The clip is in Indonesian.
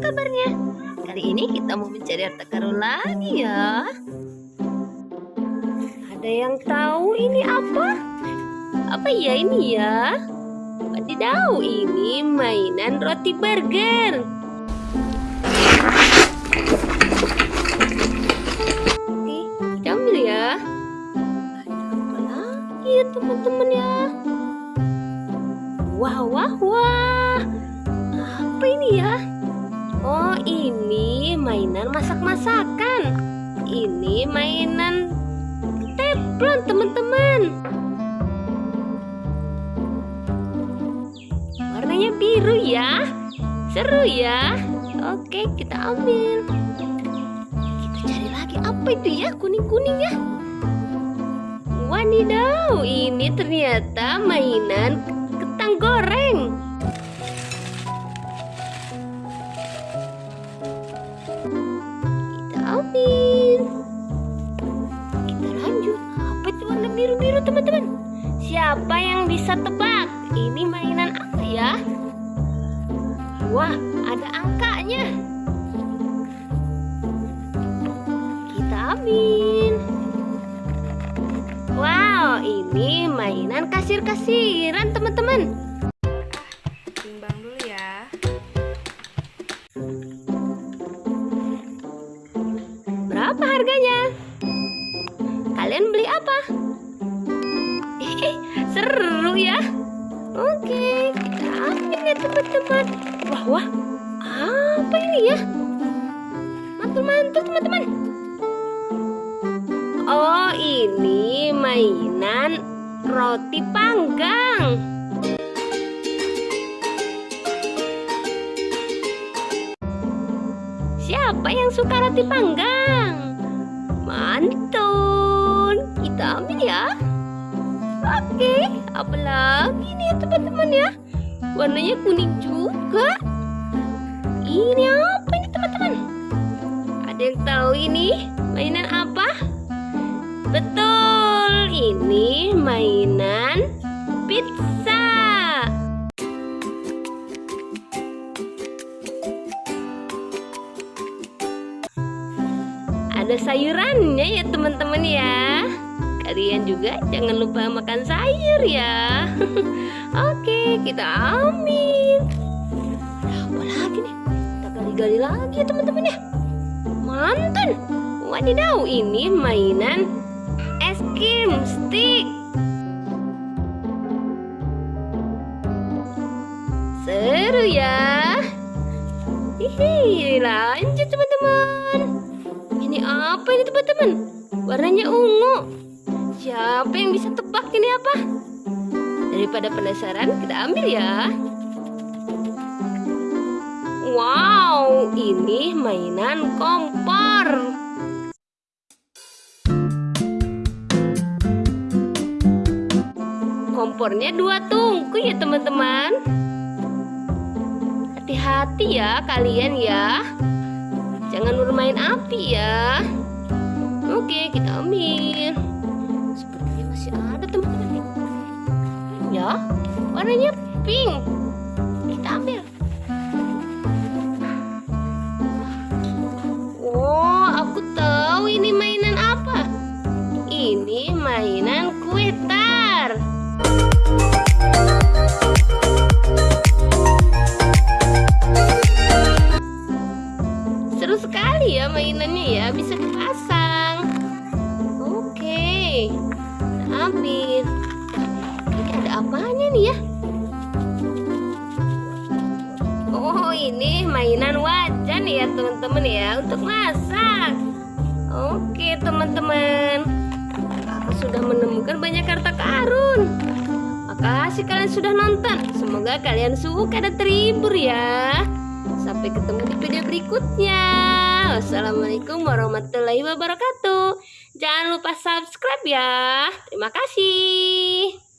kabarnya? Kali ini kita mau mencari harta karun lagi ya. Ada yang tahu ini apa? Apa ya ini ya? Wadidaw, ini mainan roti burger. Oke, kita ambil ya. Ada apa ya teman-teman ya? Wah, wah, wah. Apa ini ya? Ini mainan masak-masakan. Ini mainan teflon, teman-teman. Warnanya biru ya. Seru ya. Oke, kita ambil. Kita cari lagi apa itu ya? Kuning-kuning ya. Wadidaw, ini ternyata mainan kentang goreng. Ambil. Kita lanjut. Apa itu warna biru-biru teman-teman? Siapa yang bisa tebak? Ini mainan apa ya? Wah, ada angkanya. Kita ambil. Wow, ini mainan kasir-kasiran teman-teman. Berapa harganya? Kalian beli apa? Seru ya. Oke, ambil ya teman-teman. Wah, wah. Apa ini ya? Mantul-mantul teman-teman. Oh, ini mainan roti panggang. Siapa yang suka roti panggang? Mantul. Kita ambil ya. Oke, apa lagi nih teman-teman ya? Warnanya kuning juga. Ini apa ini teman-teman? Ada yang tahu ini mainan apa? Betul, ini mainan Ada sayurannya ya teman-teman ya. Kalian juga jangan lupa makan sayur ya. Oke, kita. Ada apa lagi nih? Kita gali-gali lagi ya teman-teman ya. Mantan. Wadidaw, ini mainan es krim stick. Seru ya. Hihi, lanjut teman-teman. Apa ini teman-teman? Warnanya ungu. Siapa yang bisa tebak ini apa? Daripada penasaran, kita ambil ya. Wow, ini mainan kompor. Kompornya dua tungku ya teman-teman. Hati-hati ya kalian ya. Jangan bermain api ya. Oke, kita ambil. Sepertinya masih ada teman-teman. Ya, warnanya pink. Ambil. Ini ada apanya nih ya? Oh, ini mainan wajan ya teman-teman ya untuk masak. Oke teman-teman, aku sudah menemukan banyak harta karun. Makasih kalian sudah nonton. Semoga kalian suka dan terhibur ya. Sampai ketemu di video berikutnya. Wassalamualaikum warahmatullahi wabarakatuh. Jangan lupa subscribe ya. Terima kasih.